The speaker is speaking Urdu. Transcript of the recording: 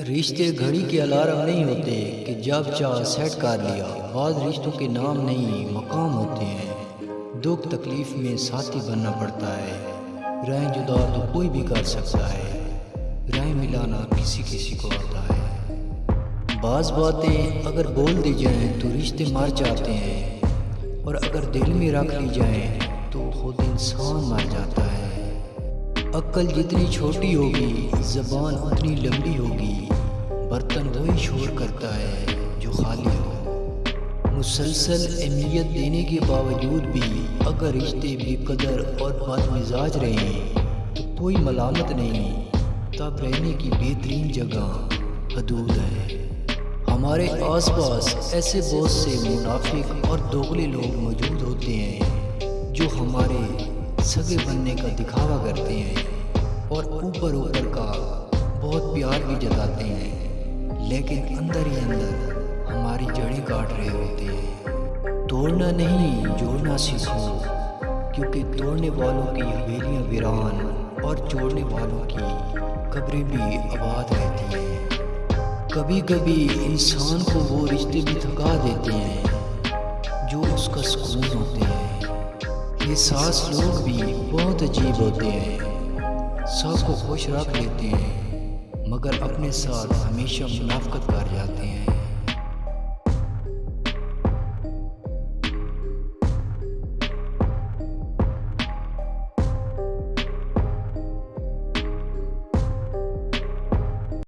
رشتے گھڑی کے الارم نہیں ہوتے کہ جب چاہ سیٹ کر لیا۔ بعض رشتوں کے نام نہیں، مقام ہوتے ہیں۔ دکھ تکلیف میں ساتھی بننا پڑتا ہے۔ رائے جدا تو کوئی بھی کر سکتا ہے۔ رائے ملانا کسی کسی کو آتا ہے۔ بعض باتیں اگر بول دی جائیں تو رشتے مر جاتے ہیں۔ اور اگر دل میں رکھ لی جائیں تو خود انسان مر جاتا ہے۔ عقل جتنی چھوٹی ہوگی، زبان اتنی لمبی ہوگی۔ برتن وہی شور کرتا ہے جو خالی ہو۔ مسلسل اہمیت دینے کے باوجود بھی اگر رشتے بے قدر اور بد مزاج رہیں، تو کوئی ملامت نہیں۔ تب رہنے کی بہترین جگہ حدود ہے۔ ہمارے آس پاس ایسے بہت سے منافق اور دوغلے لوگ موجود ہوتے سگے بننے کا دکھاوا کرتے ہیں اور اوپر اوپر کا بہت پیار بھی جتاتے ہیں۔ لیکن اندر ہی اندر ہماری جڑیں کاٹ رہے ہوتے ہیں۔ توڑنا نہیں، جوڑنا سیکھو کیونکہ توڑنے والوں کی حویلیاں ویران اور جوڑنے والوں کی قبریں بھی آباد رہتی ہیں۔ کبھی کبھی انسان کو وہ رشتے بھی تھکا دیتے ہیں جو اس کا سکون ہوتے ہیں یہ ساس لوگ بھی بہت عجیب ہوتے ہیں۔ سب کو خوش رکھ لیتے ہیں، مگر اپنے ساتھ ہمیشہ منافقت کر جاتے ہیں۔